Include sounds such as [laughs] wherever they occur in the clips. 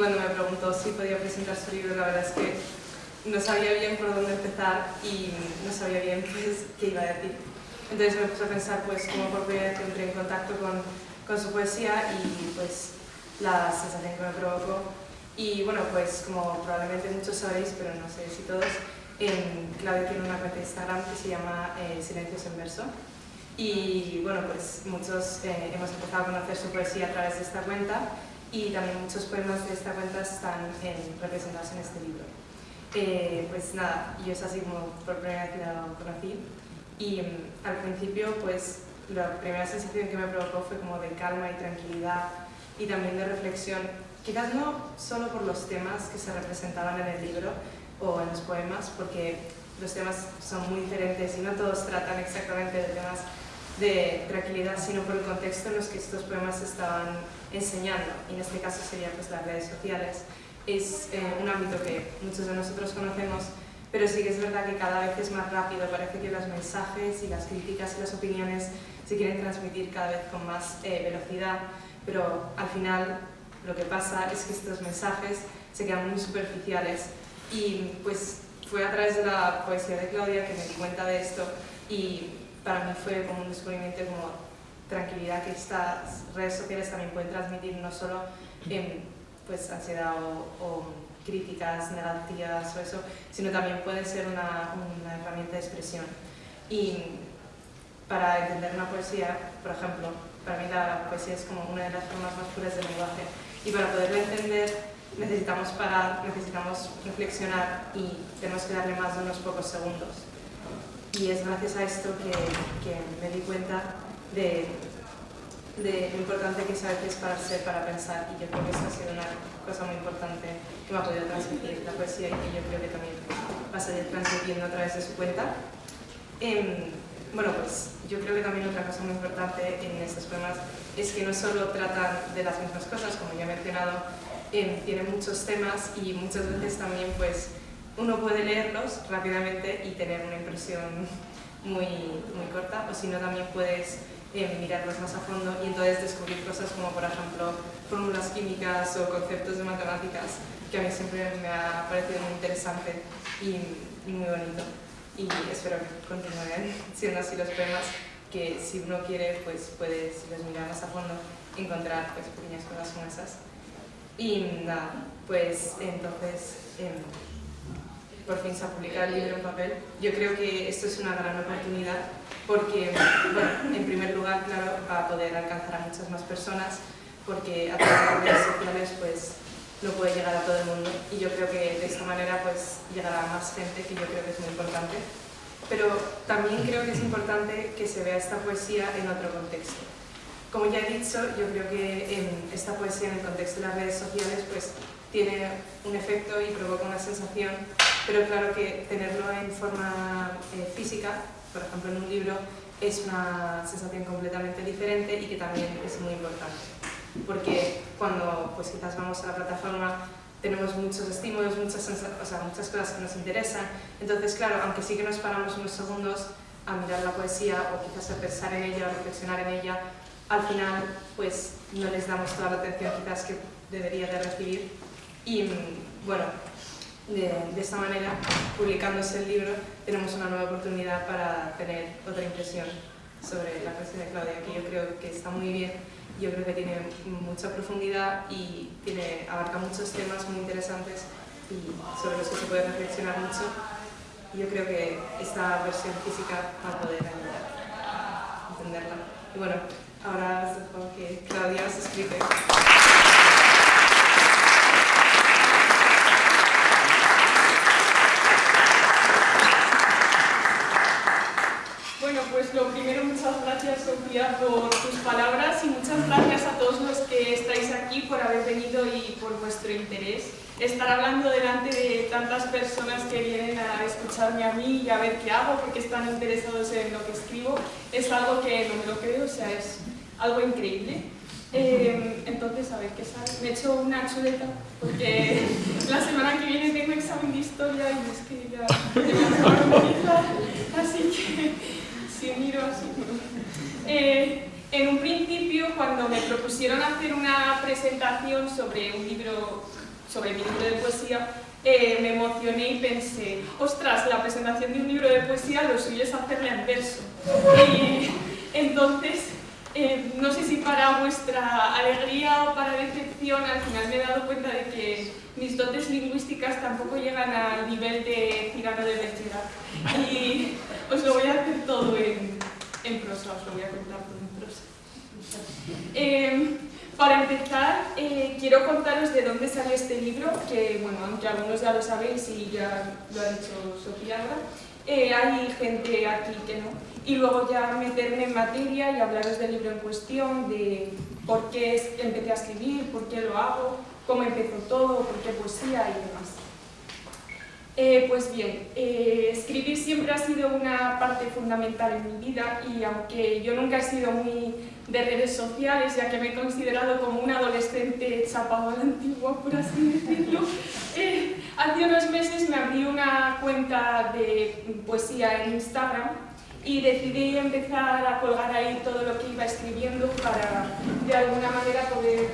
cuando me preguntó si podía presentar su libro, la verdad es que no sabía bien por dónde empezar y no sabía bien pues, qué iba a decir. Entonces me puse a pensar pues, cómo por primera vez entré en contacto con, con su poesía y pues, la sensación que me provocó. Y bueno, pues como probablemente muchos sabéis, pero no sé si todos, en Claudia tiene una cuenta de Instagram que se llama eh, Silencios en Verso. Y bueno, pues muchos eh, hemos empezado a conocer su poesía a través de esta cuenta y también muchos poemas de esta cuenta están representados en este libro. Eh, pues nada, yo es así como por primera vez lo conocí y mm, al principio pues la primera sensación que me provocó fue como de calma y tranquilidad y también de reflexión, quizás no solo por los temas que se representaban en el libro o en los poemas, porque los temas son muy diferentes y no todos tratan exactamente de temas de tranquilidad, sino por el contexto en los que estos poemas estaban enseñando, y en este caso sería pues las redes sociales. Es eh, un ámbito que muchos de nosotros conocemos, pero sí que es verdad que cada vez es más rápido, parece que los mensajes y las críticas y las opiniones se quieren transmitir cada vez con más eh, velocidad, pero al final lo que pasa es que estos mensajes se quedan muy superficiales. Y pues fue a través de la poesía de Claudia que me di cuenta de esto y para mí fue como un descubrimiento como tranquilidad que estas redes sociales también pueden transmitir no solo en pues, ansiedad o, críticas negativas o eso, sino también puede ser una, una herramienta de expresión. Y para entender una poesía, por ejemplo, para mí la poesía es como una de las formas más puras del lenguaje y para poderla entender necesitamos parar, necesitamos reflexionar y tenemos que darle más de unos pocos segundos. Y es gracias a esto que, que me di cuenta de, de, lo importante que es a veces pararse para pensar y yo creo que eso ha sido una cosa muy importante que me ha podido transmitir la poesía y que yo creo que también va a seguir transmitiendo a través de su cuenta. Eh, bueno, pues yo creo que también otra cosa muy importante en estos poemas es que no solo tratan de las mismas cosas, como ya he mencionado, eh, tienen muchos temas y muchas veces también pues uno puede leerlos rápidamente y tener una impresión muy, muy corta, o si no también puedes eh, mirarlos más a fondo y entonces descubrir cosas como por ejemplo fórmulas químicas o conceptos de matemáticas que a mí siempre me ha parecido muy interesante y muy bonito y espero que continúen [laughs] siendo así los poemas que si uno quiere pues puede, si los mira más a fondo, encontrar pues, pequeñas cosas como esas. Y nada, pues entonces em, por fin se ha publicado el libro en papel. Yo creo que esto es una gran oportunidad porque, bueno, en primer lugar, claro, va a poder alcanzar a muchas más personas porque a través de las redes sociales pues no puede llegar a todo el mundo. Y yo creo que de esta manera pues llegará a más gente que yo creo que es muy importante. Pero también creo que es importante que se vea esta poesía en otro contexto. Como ya he dicho, yo creo que en esta poesía en el contexto de las redes sociales pues tiene un efecto y provoca una sensación pero claro que tenerlo en forma eh, física por ejemplo en un libro es una sensación completamente diferente y que también es muy importante. Porque cuando pues quizás vamos a la plataforma tenemos muchos estímulos, muchas, o sea, muchas cosas que nos interesan, entonces claro, aunque sí que nos paramos unos segundos a mirar la poesía o quizás a pensar en ella o reflexionar en ella, al final pues no les damos toda la atención quizás que debería de recibir. Y mm, bueno, de, de, esta manera, publicándose el libro, tenemos una nueva oportunidad para tener otra impresión sobre la poesía de Claudia, que yo creo que está muy bien yo creo que tiene mucha profundidad y tiene, abarca muchos temas muy interesantes y sobre los que se puede reflexionar mucho. Yo creo que esta versión física va a poder ayudar a entenderla. Y bueno, ahora os dejo que Claudia os explique. Bueno, pues lo primero, muchas gracias Sofía por tus palabras y muchas gracias a todos los que estáis aquí por haber venido y por vuestro interés. Estar hablando delante de tantas personas que vienen a escucharme a mí y a ver qué hago porque están interesados en lo que escribo es algo que no me lo creo, o sea, es algo increíble. Eh, entonces, a ver qué sale. Me he hecho una chuleta porque la semana que viene tengo examen de historia y es que ya [laughs] así que así. Eh, en un principio, cuando me propusieron hacer una presentación sobre un libro, sobre mi libro de poesía, eh, me emocioné y pensé, ostras, la presentación de un libro de poesía lo suyo es hacerla en verso. Y entonces, eh, no sé si para vuestra alegría o para decepción, al final me he dado cuenta de que mis dotes lingüísticas tampoco llegan al nivel de Cirano de Bergerac. Y [laughs] os lo voy a hacer todo en, en prosa, os lo voy a contar todo eh, para empezar, eh, quiero contaros de dónde salió este libro, que bueno, aunque algunos ya lo sabéis y ya lo ha dicho Sofía ahora, eh, hay gente aquí que no. Y luego ya meterme en materia y hablaros del libro en cuestión, de por qué empecé a escribir, por qué lo hago, cómo empezó todo, por qué poesía y demás. Eh, pues bien, eh, escribir siempre ha sido una parte fundamental en mi vida y aunque yo nunca he sido muy de redes sociales, ya que me he considerado como una adolescente chapado a la antigua, por así decirlo, [laughs] eh, hace unos meses me abrí una cuenta de poesía en Instagram y decidí empezar a colgar ahí todo lo que iba escribiendo para de alguna manera poder,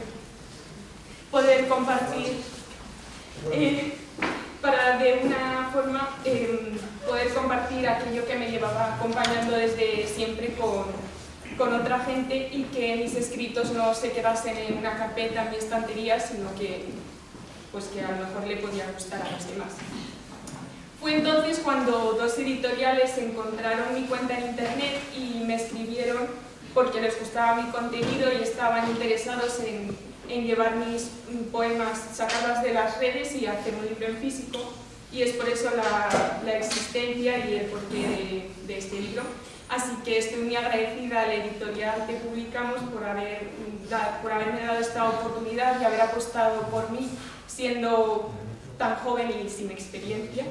poder compartir para de una forma em, poder compartir aquello que me llevaba acompañando desde siempre con, con, otra gente y que mis escritos no se quedasen en una carpeta en mi estantería, sino que, pues que a lo mejor le podía gustar a los demás. Fue entonces cuando dos editoriales encontraron mi cuenta en internet y me escribieron porque les gustaba mi contenido y estaban interesados en en llevar mis poemas, sacarlas de las redes y hacer un libro en físico y es por eso la, la existencia y el porqué de, de, este libro. Así que estoy muy agradecida a la editorial que publicamos por, haber, por haberme dado esta oportunidad y haber apostado por mí siendo tan joven y sin experiencia.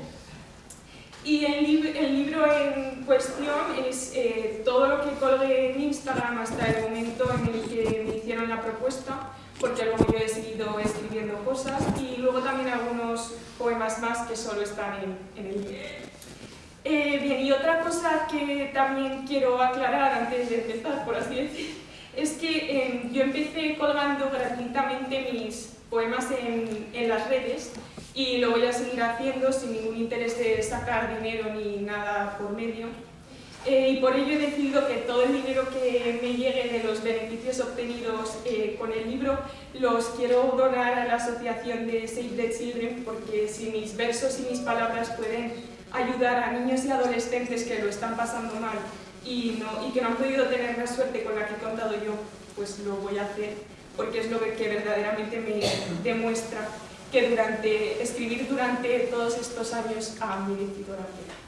Y el, el libro en cuestión es eh, todo lo que colgué en Instagram hasta el momento en el que me hicieron la propuesta porque luego yo he seguido escribiendo cosas y luego también algunos poemas más que solo están en, el libro. Eh, bien, y otra cosa que también quiero aclarar antes de empezar, por así decir, es que em, yo empecé colgando gratuitamente mis poemas en, en las redes y lo voy a seguir haciendo sin ningún interés de sacar dinero ni nada por medio. Eh, y por ello he decidido que todo el dinero que me llegue de los beneficios obtenidos eh, con el libro los quiero donar a la asociación de Save the Children porque si mis versos y mis palabras pueden ayudar a niños y adolescentes que lo están pasando mal y, que no han podido tener la suerte con la que he contado yo, pues lo voy a hacer porque es lo que verdaderamente me demuestra que durante, escribir durante todos estos años ha merecido la pena.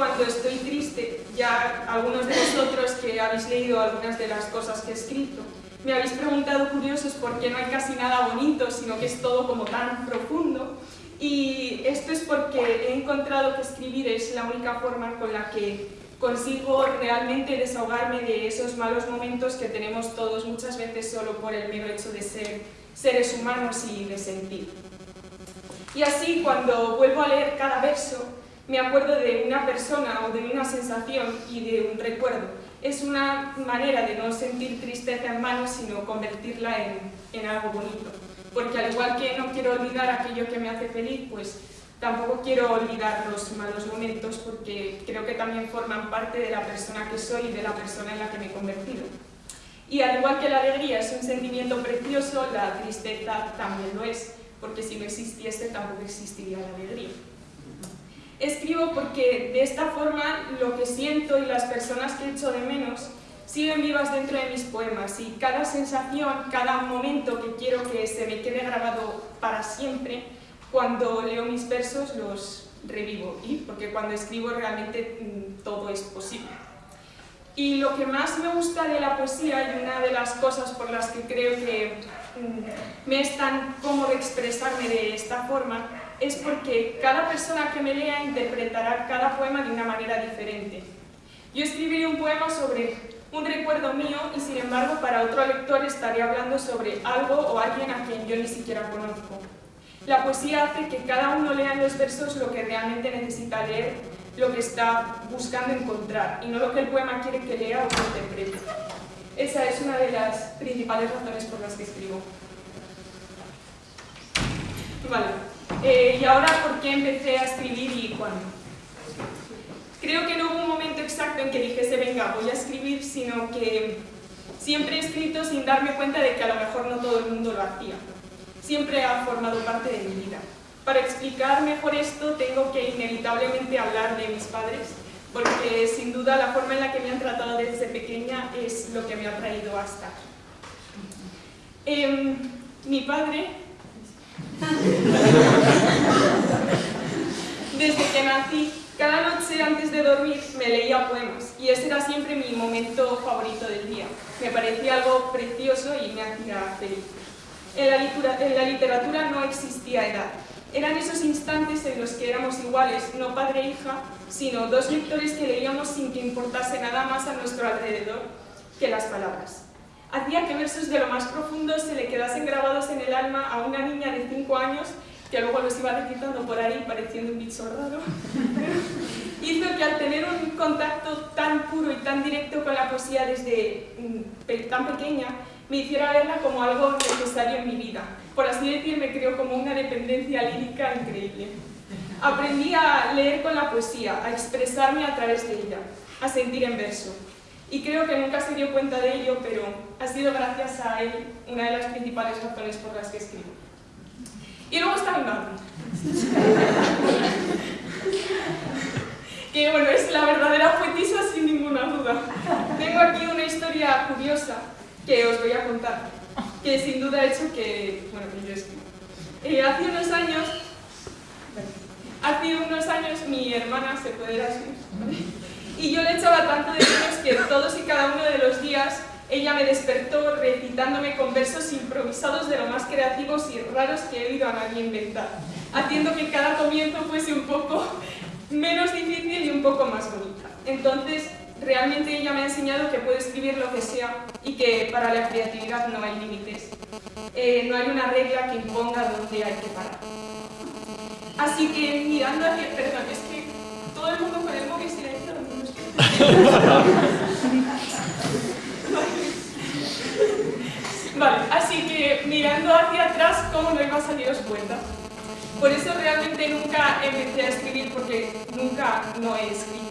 cuando estoy triste, ya algunos de vosotros que habéis leído algunas de las que he escrito, me habéis preguntado curiosos por qué no hay casi nada bonito, sino que es todo como tan profundo. Y esto es porque he encontrado que escribir es la única forma con la que consigo realmente desahogarme de esos malos momentos que tenemos todos muchas veces solo por el mero hecho de ser seres humanos y de sentir. Y así, cuando vuelvo a leer cada verso, me acuerdo de una persona o de una sensación y de un recuerdo. Es una manera de no sentir tristeza en mano, sino convertirla en, en algo bonito. Porque al igual que no quiero olvidar aquello que me hace feliz, pues tampoco quiero olvidar los malos momentos porque creo que también forman parte de la persona que soy y de la persona en la que me he convertido. Y al igual que la alegría es un sentimiento precioso, la tristeza también lo es, porque si no existiese tampoco existiría la alegría. Escribo porque de esta forma lo que siento y las personas que echo de menos siguen vivas dentro de mis poemas y cada sensación, cada momento que quiero que se me quede grabado para siempre, cuando leo mis versos los revivo, y porque cuando escribo realmente mm, todo es posible. Y lo que más me gusta de la poesía y una de las cosas por las que creo que mm, me es tan cómodo expresarme de esta forma es porque cada persona que me lea interpretará cada poema de una manera diferente. Yo escribiré un poema sobre un recuerdo mío y sin embargo para otro lector estaré hablando sobre algo o alguien a quien yo ni siquiera conozco. La poesía hace que cada uno lea en los versos lo que realmente necesita leer, lo que está buscando encontrar y no lo que el poema quiere que lea o que interprete. Esa es una de las principales razones por las que escribo. Vale, eh, y ahora por qué empecé a escribir y cuándo. Creo que no hubo un momento exacto en que dijese, venga, voy a escribir, sino que siempre he escrito sin darme cuenta de que a lo mejor no todo el mundo lo hacía. Siempre ha formado parte de mi vida. Para explicar mejor esto tengo que inevitablemente hablar de mis padres, porque sin duda la forma en la que me han tratado desde pequeña es lo que me ha traído hasta. Em, mi padre, desde que nací, cada noche antes de dormir me leía poemas y ese era siempre mi momento favorito del día. Me parecía algo precioso y me hacía feliz. En la, literatura no existía edad. Eran esos instantes en los que éramos iguales, no padre e hija, sino dos lectores que leíamos sin que importase nada más a nuestro alrededor que las palabras. Hacía que versos de lo más profundo se le quedasen grabados en el alma a una niña de cinco años que luego los iba recitando por ahí pareciendo un bicho raro, [laughs] hizo que al tener un contacto tan puro y tan directo con la poesía desde mm, tan pequeña, me hiciera verla como algo necesario en mi vida. Por así decir, me creo como una dependencia lírica increíble. Aprendí a leer con la poesía, a expresarme a través de ella, a sentir en verso. Y creo que nunca se dio cuenta de ello, pero ha sido gracias a él una de las principales razones por las que escribo. Y luego está mi madre. que bueno, es la verdadera poetisa sin ninguna duda. Tengo aquí una historia curiosa que os voy a contar, que sin duda ha hecho que, bueno, que yo escribo. Eh, hace unos años, hace unos años mi hermana se puede ir así, y yo le echaba tanto de menos que todos y cada uno de los días ella me despertó recitándome con versos improvisados de lo más creativos y raros que he oído a nadie inventar, haciendo que cada comienzo fuese un poco menos difícil y un poco más bonita. Entonces, realmente ella me ha enseñado que puedo escribir lo que sea y que para la creatividad no hay límites. Eh, no hay una regla que imponga dónde hay que parar. Así que mirando hacia... Perdón, es que todo el mundo con el móvil Vale, así que mirando hacia atrás, ¿cómo no iba a saliros cuenta? Por eso realmente nunca empecé a escribir, porque nunca no he escrito.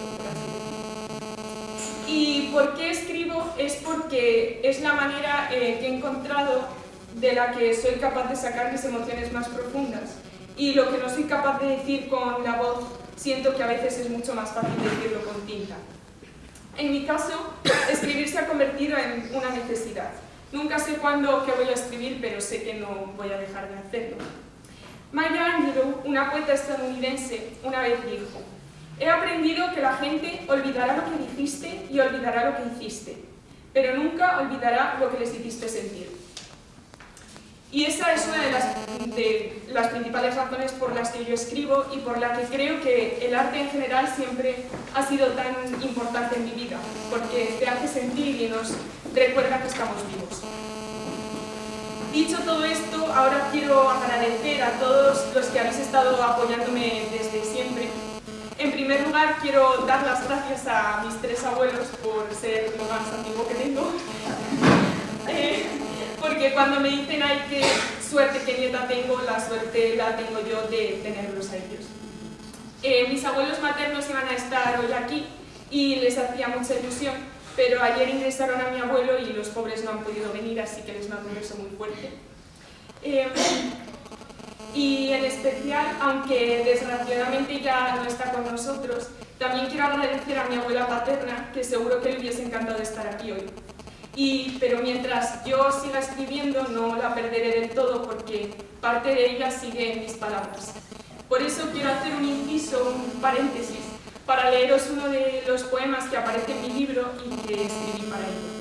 ¿Y por qué escribo? Es porque es la manera eh, que he encontrado de la que soy capaz de sacar mis emociones más profundas. Y lo que no soy capaz de decir con la voz, siento que a veces es mucho más fácil decirlo con tinta. En mi caso, escribir se ha convertido en una necesidad. Nunca sé cuándo que voy a escribir, pero sé que no voy a dejar de hacerlo. Maya Angelou, una poeta estadounidense, una vez dijo He aprendido que la gente olvidará lo que dijiste y olvidará lo que hiciste, pero nunca olvidará lo que les hiciste sentir. Y esa es una de las, de las, principales razones por las que yo escribo y por la que creo que el arte en general siempre ha sido tan importante en mi vida, porque te hace sentir y nos recuerda que estamos vivos. Dicho todo esto, ahora quiero agradecer a todos los que habéis estado apoyándome desde siempre. En primer lugar, quiero dar las gracias a mis tres abuelos por ser lo más antiguo que tengo. [laughs] Eh, porque cuando me dicen, ay, qué suerte, qué nieta tengo, la suerte la tengo yo de tenerlos a ellos. Eh, mis abuelos maternos iban a estar hoy aquí y les hacía mucha ilusión, pero ayer ingresaron a mi abuelo y los pobres no han podido venir, así que les mando un beso muy fuerte. Eh, y en especial, aunque desgraciadamente ya no está con nosotros, también quiero agradecer a mi abuela paterna, que seguro que le hubiese encantado estar aquí hoy. Pero mientras yo siga escribiendo no la perderé del todo porque parte de ella sigue en mis palabras. Por eso quiero hacer un inciso, un paréntesis, para leeros uno de los poemas que aparece en mi libro y que escribí para ello.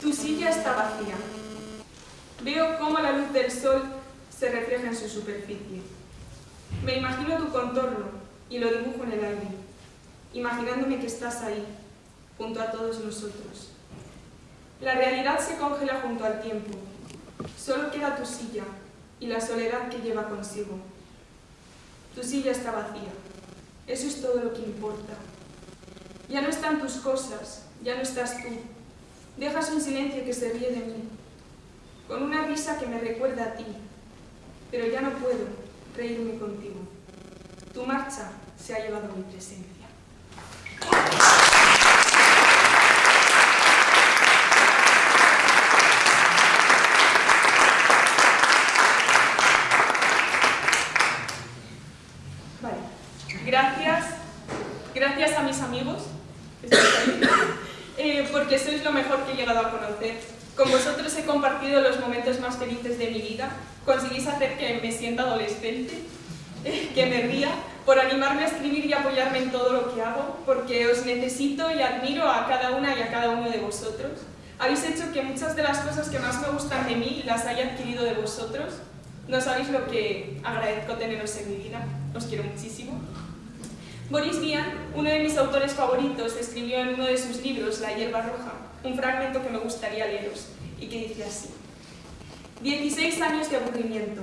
Tu silla está vacía. Veo cómo la luz del sol se refleja en su superficie. Me imagino tu contorno y lo dibujo en el aire, imaginándome que estás ahí, junto a todos nosotros. La realidad se congela junto al tiempo. Solo queda tu silla y la soledad que lleva consigo. Tu silla está vacía. Eso es todo lo que importa. Ya no están tus cosas, ya no estás tú. Dejas un silencio que se ríe de mí, con una risa que me recuerda a ti, pero ya no puedo reírme contigo. Tu marcha se ha llevado mi presencia. Vale. Gracias, gracias a mis amigos, eh, porque sois lo mejor que he a conocer. Con vosotros he compartido los momentos más felices de mi vida, conseguís hacer que me sienta adolescente, [laughs] que me ría, por animarme a escribir y apoyarme en todo lo que hago, porque os necesito y admiro a cada una y a cada uno de vosotros. Habéis hecho que muchas de las cosas que más me gustan de mí las haya adquirido de vosotros. No sabéis lo que agradezco teneros en mi vida. Os quiero muchísimo. Boris Vian, uno de mis autores favoritos, escribió en uno de sus libros, La hierba roja, un fragmento que me gustaría leeros y que dice así. 16 años de aburrimiento.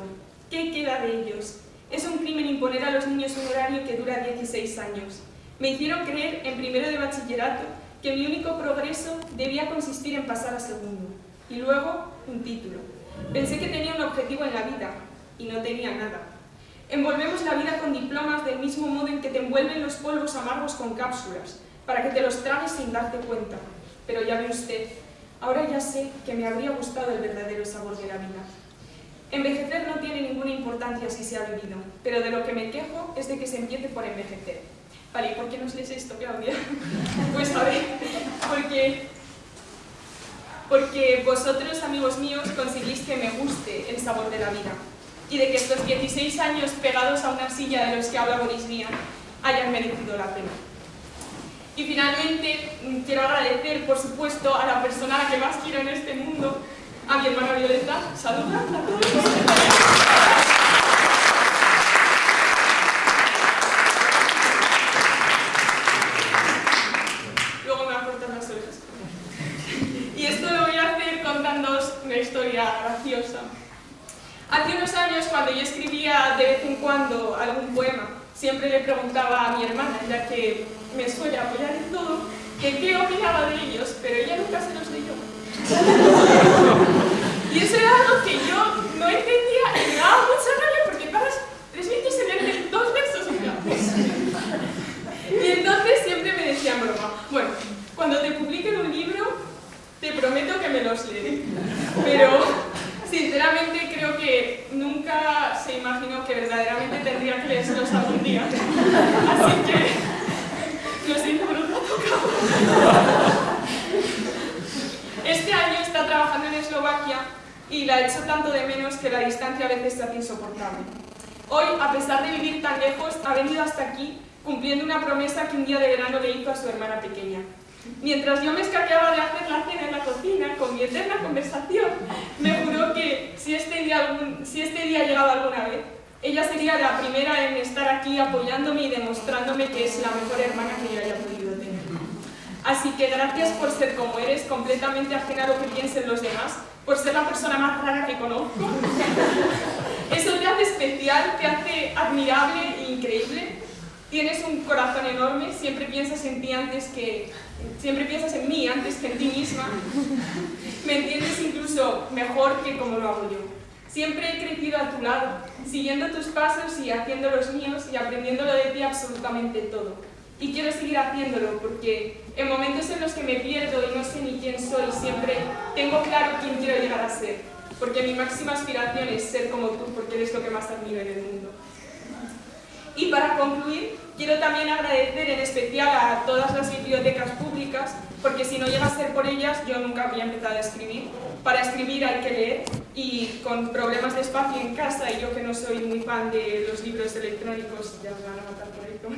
¿Qué queda de ellos? Es un crimen imponer a los niños un horario que dura 16 años. Me hicieron creer en primero de bachillerato que mi único progreso debía consistir en pasar a segundo. Y luego, un título. Pensé que tenía un objetivo en la vida, y no tenía nada. Envolvemos la vida con diplomas del mismo modo en que te envuelven los polvos amargos con cápsulas, para que te los tragues sin darte cuenta. Pero ya ve usted, ahora ya sé que me habría gustado el verdadero sabor de la vida. Envejecer no tiene ninguna importancia si se ha vivido, pero de lo que me quejo es de que se empiece por envejecer. Vale, ¿y por qué nos lees esto, Claudia? [laughs] pues a ver, porque, porque vosotros, amigos míos, conseguís que me guste el sabor de la vida y de que estos 16 años pegados a una silla de los que habla Boris Vian hayan merecido la pena. Y finalmente, quiero agradecer, por supuesto, a la persona a la que más quiero en este mundo, a mi hermana Violeta. Saluda a todos. Luego me va a cortar las orejas. Y esto lo voy a hacer contándoos una historia graciosa. Hace unos años, cuando yo escribía de vez en cuando algún poema, siempre le preguntaba a mi hermana, ya que me suele apoyar en todo, que qué opinaba de ellos, pero ella nunca se los [laughs] leyó. y eso era algo que yo no entendía y me daba mucha rabia porque pagas tres minutos en leer dos versos [laughs] Y entonces siempre me decían broma, bueno, cuando te publiquen un libro, te prometo que me los leeré. Pero sinceramente creo que nunca se imaginó que verdaderamente tendría que leérselos algún día. [laughs] Así que lo siento, pero no ha tocado. Este año está trabajando en Eslovaquia y la echo tanto de menos que la distancia a veces se insoportable. Hoy, a pesar de vivir tan lejos, ha venido hasta aquí cumpliendo una promesa que un día de verano le hizo a su hermana pequeña. Mientras yo me escaqueaba de hacer la cena en la cocina, con mi eterna conversación, me juró que si este día, algún, si este llegaba alguna vez, ella sería la primera en estar aquí apoyándome y demostrándome que es la mejor hermana que yo haya podido. Así que gracias por ser como eres, completamente ajena a lo que piensen los demás, por ser la persona más rara que conozco. [laughs] Eso te hace especial, te hace admirable e increíble. Tienes un corazón enorme, siempre piensas en ti antes que... Siempre piensas en mí antes que en ti misma. Me entiendes incluso mejor que como lo hago yo. Siempre he crecido a tu lado, siguiendo tus pasos y haciendo los míos y aprendiéndolo de ti absolutamente todo. Y quiero seguir haciéndolo porque en momentos en los que me pierdo y no sé ni quién soy, siempre tengo claro quién quiero llegar a ser. Porque mi máxima aspiración es ser como tú, porque eres lo que más admiro en el mundo. Y para concluir, quiero también agradecer en especial a todas las bibliotecas públicas, porque si no llega a ser por ellas, yo nunca habría empezado a escribir. Para escribir hay que leer, y con problemas de espacio en casa, y yo que no soy muy fan de los libros electrónicos, ya me van a matar por esto,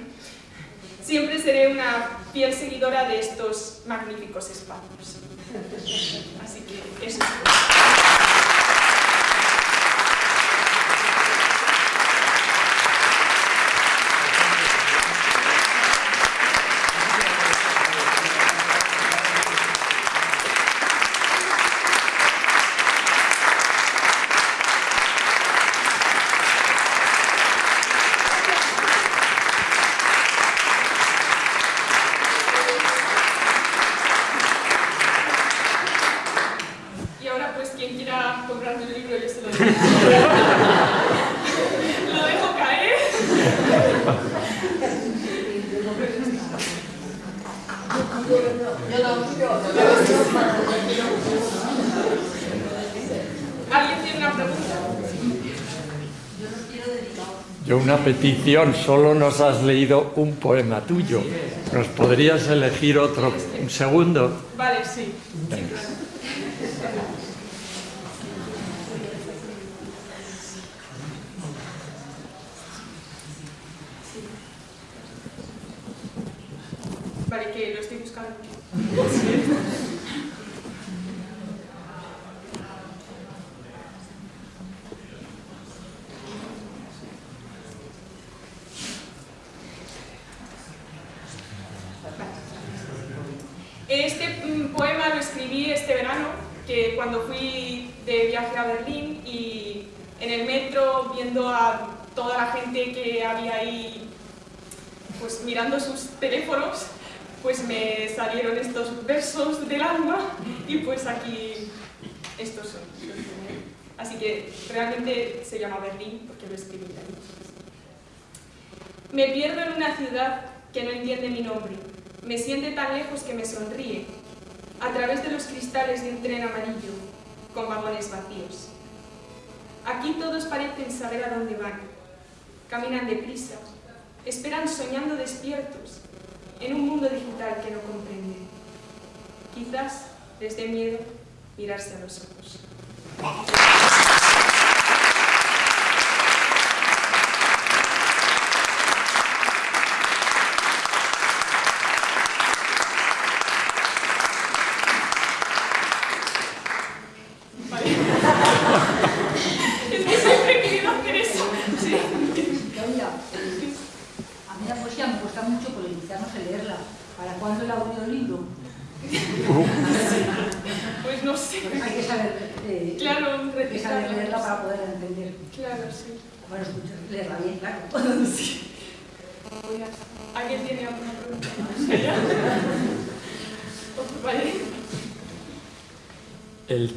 siempre seré una fiel seguidora de estos magníficos espacios. Así que eso es una petición, solo nos has leído un poema tuyo. ¿Nos podrías elegir otro, un segundo? Vale, sí. Vale, que lo estoy buscando. Cuando fui de viaje a Berlín y en el metro viendo a toda la gente que había ahí pues mirando sus teléfonos pues me salieron estos versos del alma y pues aquí estos son. Así que realmente se llama Berlín porque lo escribí ahí. Me pierdo en una ciudad que no entiende mi nombre. Me siente tan lejos que me sonríe a través de los cristales de un tren amarillo, con vagones vacíos. Aquí todos parecen saber a dónde van. Caminan deprisa, esperan soñando despiertos, en un mundo digital que no comprende. Quizás les dé miedo mirarse a los ojos.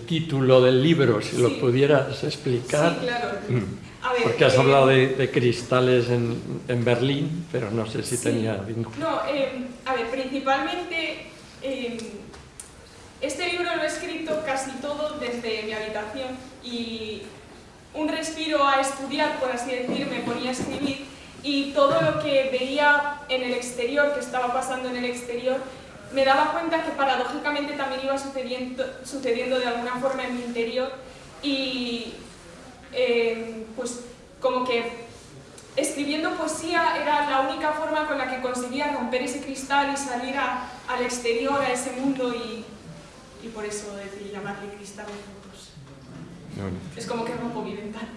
Título del libro, si lo pudieras explicar. Sí, claro. Mm. Porque has eh, hablado de, cristales en, Berlín, pero no sé si tenía vínculo. No, eh, a ver, principalmente eh, este libro lo he escrito casi todo desde mi habitación y un respiro a estudiar, por así decir, me ponía a escribir y todo lo que veía en el exterior, que estaba pasando en el exterior, me daba cuenta que paradójicamente también iba sucediendo, sucediendo de alguna forma en mi interior y eh, pues como que escribiendo poesía era la única forma con la que conseguía romper ese cristal y salir al exterior, a ese mundo y, y por eso decidí llamarle cristal de. Es como que rompo mi ventana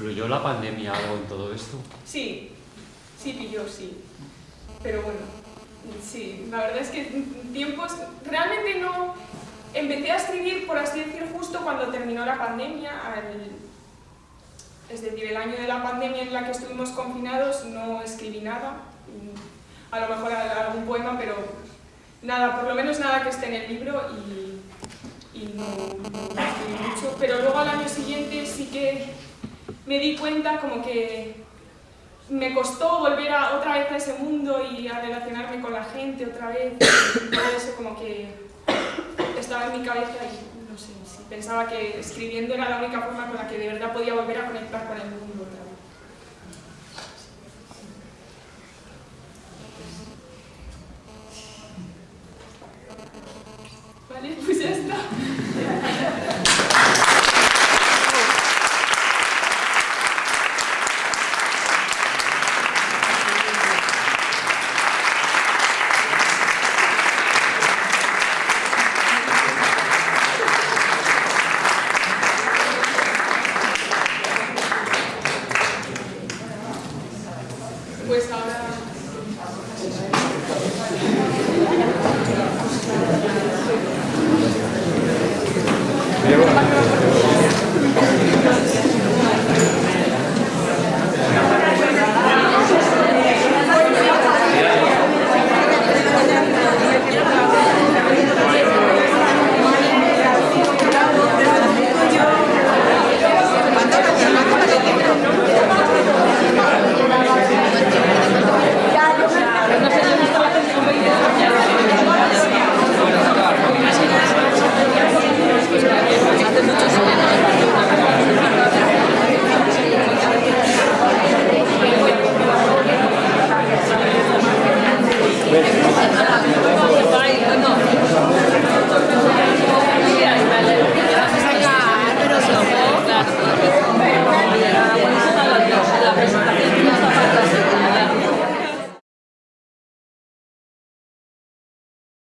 ¿Influyó la pandemia algo en todo esto? Sí, sí pilló, sí. Pero bueno, sí, la verdad es que tiempos... Realmente no... Empecé a escribir, por así decir, justo cuando terminó la pandemia, es decir, el año de la pandemia en la que estuvimos confinados no escribí nada, a lo mejor algún poema, pero nada, por lo menos nada que esté en el libro y, y no, no escribí mucho. Pero luego al año siguiente sí que me di cuenta como que me costó volver a, otra vez a ese mundo y a relacionarme con la gente otra vez. Todo eso como que estaba en mi cabeza y no sé, sí. pensaba que escribiendo era la única forma con la que de verdad podía volver a conectar con el mundo otra vez.